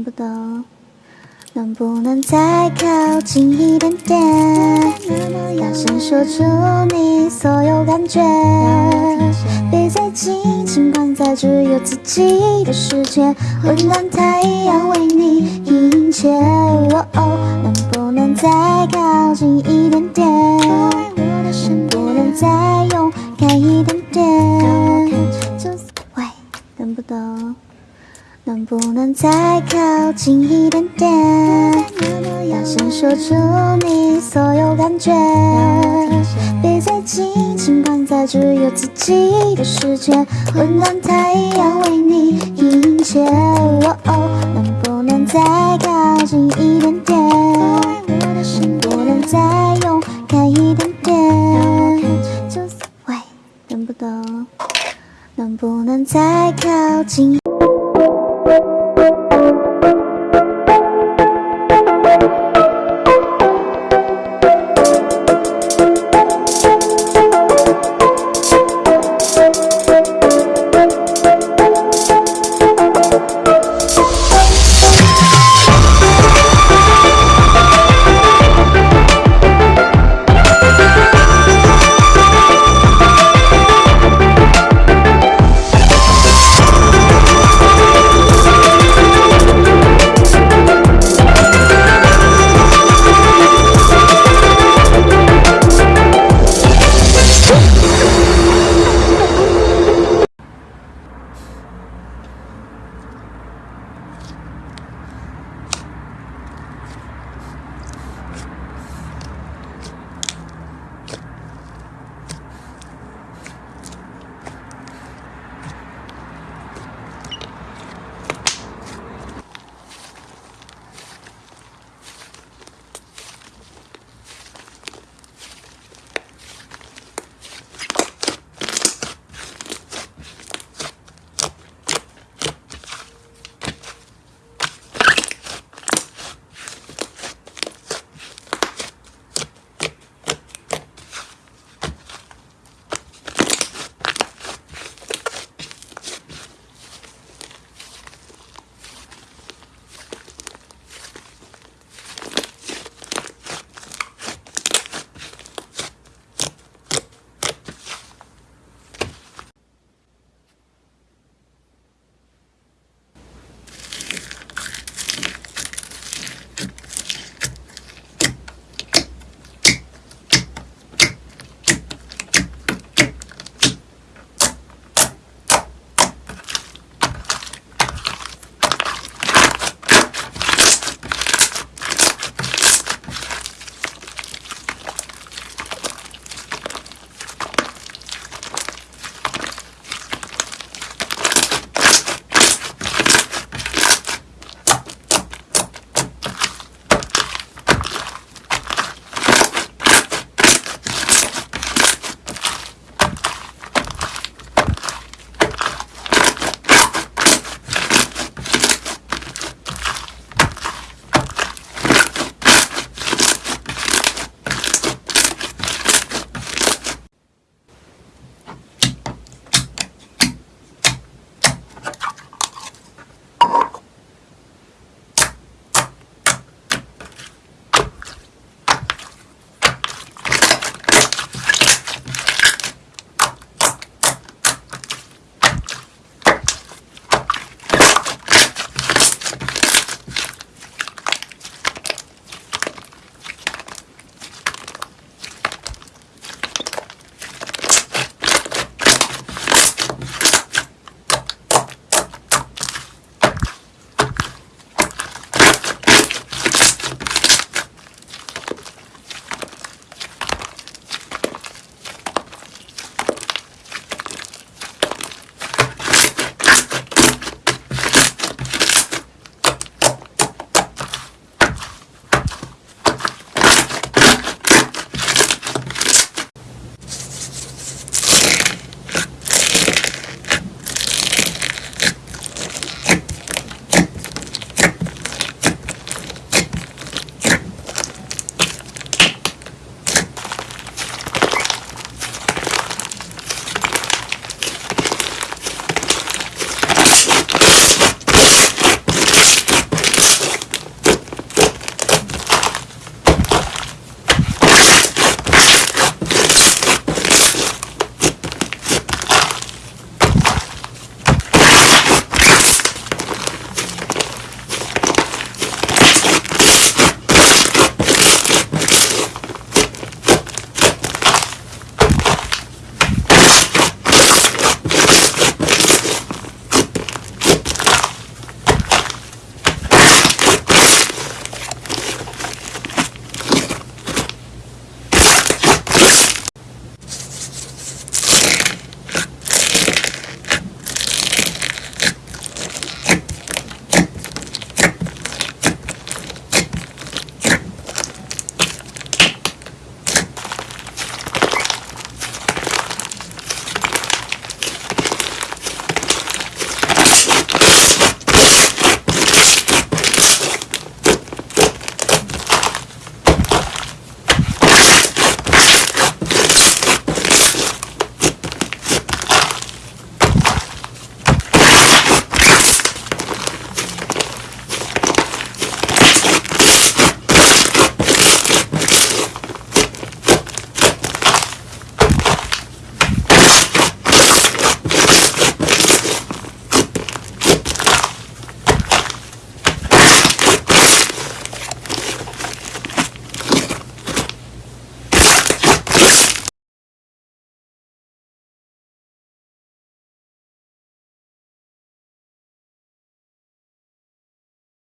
等不懂，能不能再靠近一点点？大声说出你所有感觉，别再紧紧关在只有自己的世界，温暖太阳为你一切。能不能再靠近一点点？能不能再勇敢一点点？喂，等不懂。能不能再靠近一点点？大声说出你所有感觉，别再紧紧关在只有自己的世界，温暖太阳为你迎接。哦，能不能再靠近一点点？能不能再勇敢一点点？就喂，能不能，能不能再靠近？